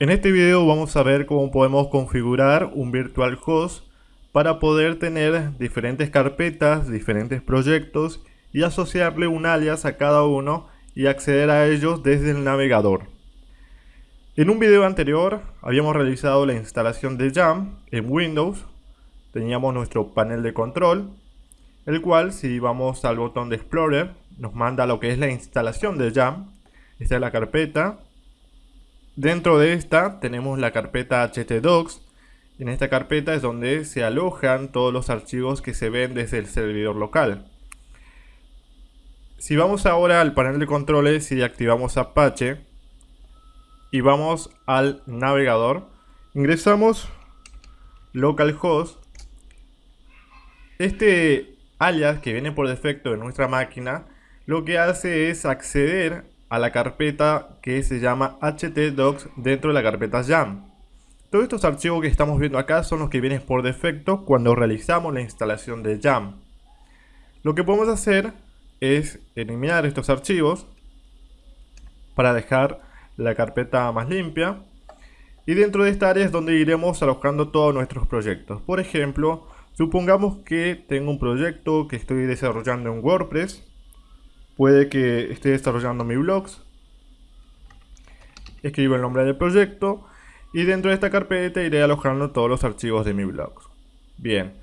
En este video vamos a ver cómo podemos configurar un virtual host para poder tener diferentes carpetas, diferentes proyectos y asociarle un alias a cada uno y acceder a ellos desde el navegador. En un video anterior habíamos realizado la instalación de Jam en Windows. Teníamos nuestro panel de control, el cual si vamos al botón de Explorer nos manda lo que es la instalación de Jam. Esta es la carpeta Dentro de esta tenemos la carpeta htdocs. En esta carpeta es donde se alojan todos los archivos que se ven desde el servidor local. Si vamos ahora al panel de controles y activamos Apache y vamos al navegador, ingresamos localhost. Este alias que viene por defecto en nuestra máquina lo que hace es acceder a la carpeta que se llama htdocs dentro de la carpeta jam. Todos estos archivos que estamos viendo acá son los que vienen por defecto cuando realizamos la instalación de jam. Lo que podemos hacer es eliminar estos archivos para dejar la carpeta más limpia y dentro de esta área es donde iremos alojando todos nuestros proyectos. Por ejemplo, supongamos que tengo un proyecto que estoy desarrollando en WordPress Puede que esté desarrollando mi blogs. Escribo el nombre del proyecto. Y dentro de esta carpeta iré alojando todos los archivos de mi blog. Bien.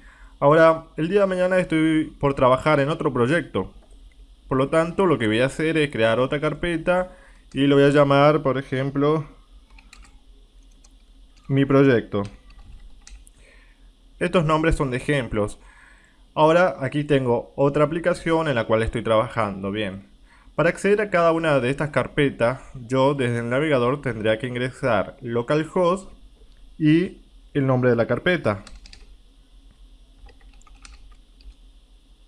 Ahora, el día de mañana estoy por trabajar en otro proyecto. Por lo tanto, lo que voy a hacer es crear otra carpeta y lo voy a llamar, por ejemplo, mi proyecto. Estos nombres son de ejemplos. Ahora aquí tengo otra aplicación en la cual estoy trabajando. Bien, para acceder a cada una de estas carpetas, yo desde el navegador tendría que ingresar localhost y el nombre de la carpeta.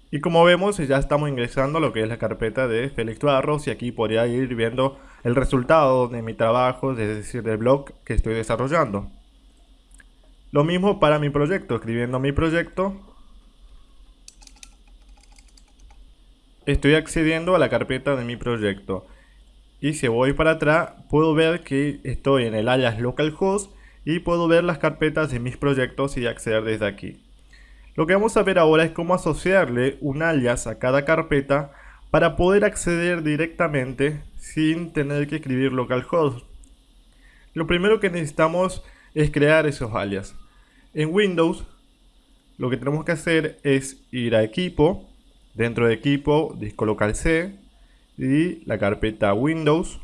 Y como vemos ya estamos ingresando lo que es la carpeta de Felix Barros y aquí podría ir viendo el resultado de mi trabajo, es decir, del blog que estoy desarrollando. Lo mismo para mi proyecto, escribiendo mi proyecto estoy accediendo a la carpeta de mi proyecto. Y si voy para atrás, puedo ver que estoy en el alias localhost y puedo ver las carpetas de mis proyectos y acceder desde aquí. Lo que vamos a ver ahora es cómo asociarle un alias a cada carpeta para poder acceder directamente sin tener que escribir localhost. Lo primero que necesitamos es crear esos alias. En Windows, lo que tenemos que hacer es ir a equipo, Dentro de equipo, disco local C y la carpeta Windows.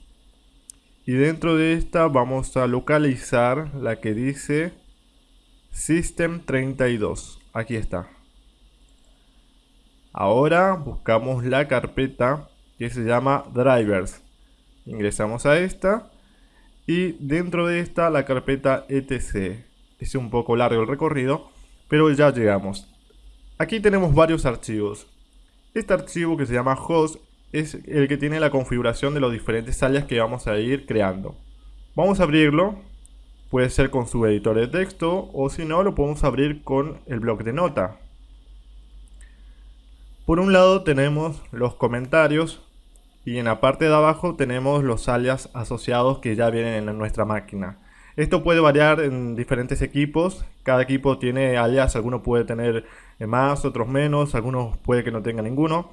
Y dentro de esta vamos a localizar la que dice System32. Aquí está. Ahora buscamos la carpeta que se llama Drivers. Ingresamos a esta. Y dentro de esta la carpeta etc. Es un poco largo el recorrido, pero ya llegamos. Aquí tenemos varios archivos. Este archivo que se llama host es el que tiene la configuración de los diferentes alias que vamos a ir creando. Vamos a abrirlo, puede ser con su editor de texto o si no lo podemos abrir con el bloc de nota. Por un lado tenemos los comentarios y en la parte de abajo tenemos los alias asociados que ya vienen en nuestra máquina. Esto puede variar en diferentes equipos, cada equipo tiene alias, algunos puede tener más, otros menos, algunos puede que no tenga ninguno.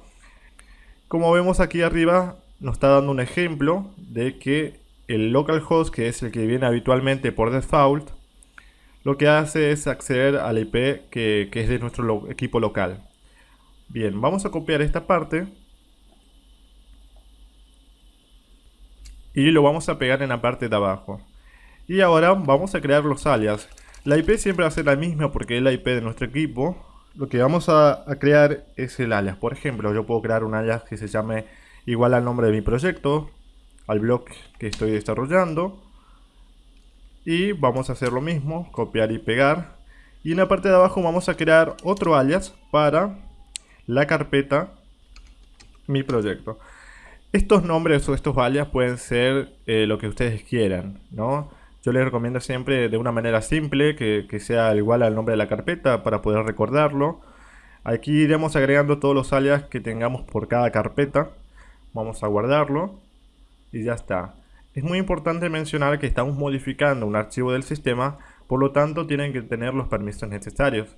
Como vemos aquí arriba nos está dando un ejemplo de que el localhost, que es el que viene habitualmente por default, lo que hace es acceder al IP que es de nuestro equipo local. Bien, vamos a copiar esta parte y lo vamos a pegar en la parte de abajo. Y ahora vamos a crear los alias. La IP siempre va a ser la misma porque es la IP de nuestro equipo. Lo que vamos a, crear es el alias. Por ejemplo, yo puedo crear un alias que se llame igual al nombre de mi proyecto, al blog que estoy desarrollando. Y vamos a hacer lo mismo, copiar y pegar. Y en la parte de abajo vamos a crear otro alias para la carpeta mi proyecto. Estos nombres o estos alias pueden ser eh, lo que ustedes quieran, ¿no? Yo les recomiendo siempre de una manera simple, que, sea igual al nombre de la carpeta para poder recordarlo. Aquí iremos agregando todos los alias que tengamos por cada carpeta. Vamos a guardarlo y ya está. Es muy importante mencionar que estamos modificando un archivo del sistema, por lo tanto tienen que tener los permisos necesarios.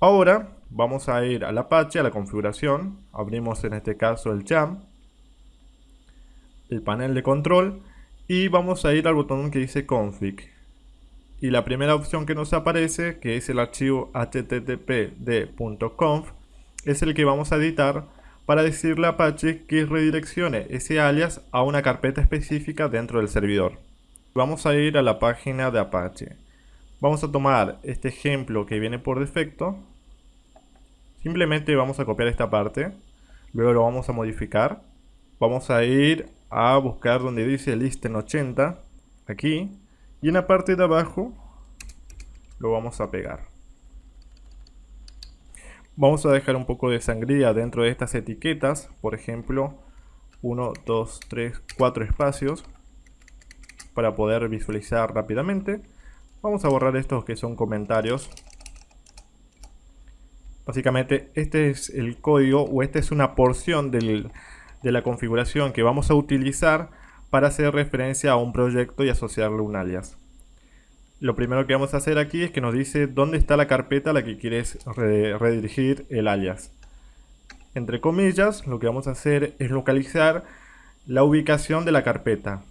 Ahora vamos a ir al Apache, a la configuración, abrimos en este caso el YAM, el panel de control y vamos a ir al botón que dice config. Y la primera opción que nos aparece, que es el archivo httpd.conf, es el que vamos a editar para decirle a Apache que redireccione ese alias a una carpeta específica dentro del servidor. Vamos a ir a la página de Apache. Vamos a tomar este ejemplo que viene por defecto. Simplemente vamos a copiar esta parte. Luego lo vamos a modificar. Vamos a ir a buscar donde dice listen 80. Aquí. Y en la parte de abajo lo vamos a pegar. Vamos a dejar un poco de sangría dentro de estas etiquetas, por ejemplo, 1, 2, 3, 4 espacios para poder visualizar rápidamente. Vamos a borrar estos que son comentarios. Básicamente este es el código o esta es una porción de la configuración que vamos a utilizar para hacer referencia a un proyecto y asociarle un alias. Lo primero que vamos a hacer aquí es que nos dice dónde está la carpeta a la que quieres redirigir el alias. Entre comillas, lo que vamos a hacer es localizar la ubicación de la carpeta.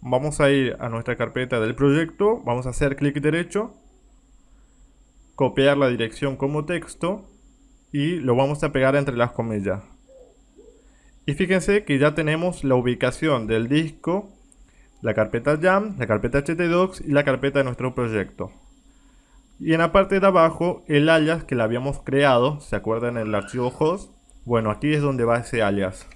Vamos a ir a nuestra carpeta del proyecto, vamos a hacer clic derecho, copiar la dirección como texto y lo vamos a pegar entre las comillas. Y fíjense que ya tenemos la ubicación del disco la carpeta YAM, la carpeta htdocs y la carpeta de nuestro proyecto. Y en la parte de abajo el alias que le habíamos creado, ¿se acuerdan en el archivo host? Bueno, aquí es donde va ese alias.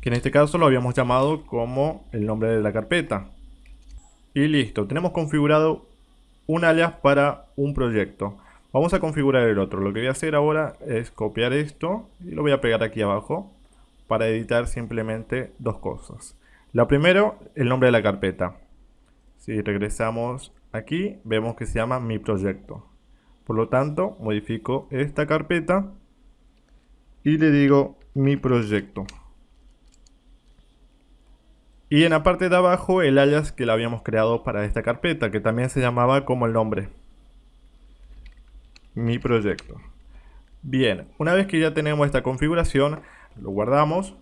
Que en este caso lo habíamos llamado como el nombre de la carpeta. Y listo, tenemos configurado un alias para un proyecto. Vamos a configurar el otro. Lo que voy a hacer ahora es copiar esto y lo voy a pegar aquí abajo para editar simplemente dos cosas. La primero, el nombre de la carpeta. Si regresamos aquí, vemos que se llama mi proyecto. Por lo tanto, modifico esta carpeta y le digo mi proyecto. Y en la parte de abajo el alias que le habíamos creado para esta carpeta, que también se llamaba como el nombre. Mi proyecto. Bien, una vez que ya tenemos esta configuración, lo guardamos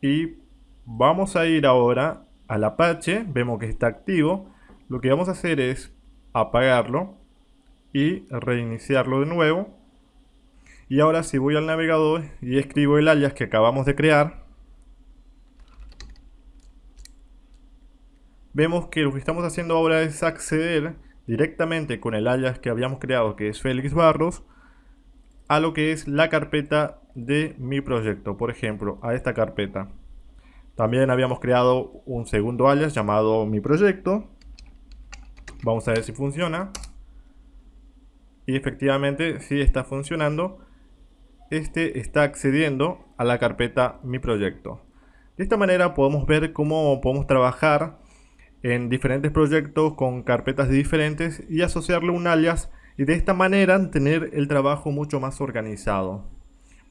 y Vamos a ir ahora al Apache, vemos que está activo. Lo que vamos a hacer es apagarlo y reiniciarlo de nuevo. Y ahora si voy al navegador y escribo el alias que acabamos de crear, vemos que lo que estamos haciendo ahora es acceder directamente con el alias que habíamos creado, que es Félix Barros, a lo que es la carpeta de mi proyecto, por ejemplo, a esta carpeta. También habíamos creado un segundo alias llamado mi proyecto. Vamos a ver si funciona. Y efectivamente sí está funcionando. Este está accediendo a la carpeta mi proyecto. De esta manera podemos ver cómo podemos trabajar en diferentes proyectos con carpetas diferentes y asociarle un alias y de esta manera tener el trabajo mucho más organizado.